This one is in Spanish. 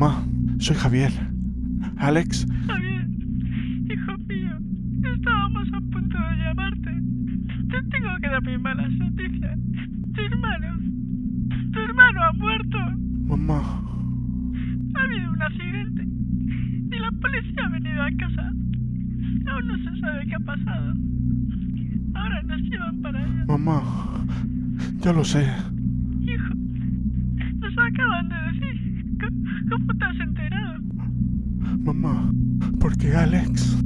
Mamá, soy Javier. Alex, Javier, hijo mío, estábamos a punto de llamarte. Te tengo que dar mis malas noticias. Tu hermano, tu hermano ha muerto. mamá, Ha habido un accidente y la policía ha venido a casa. Aún no se sabe qué ha pasado. Ahora nos llevan para allá. mamá. Ya lo sé. Hijo, nos acaban de. ¿Cómo, te has enterado? Mamá, porque Alex.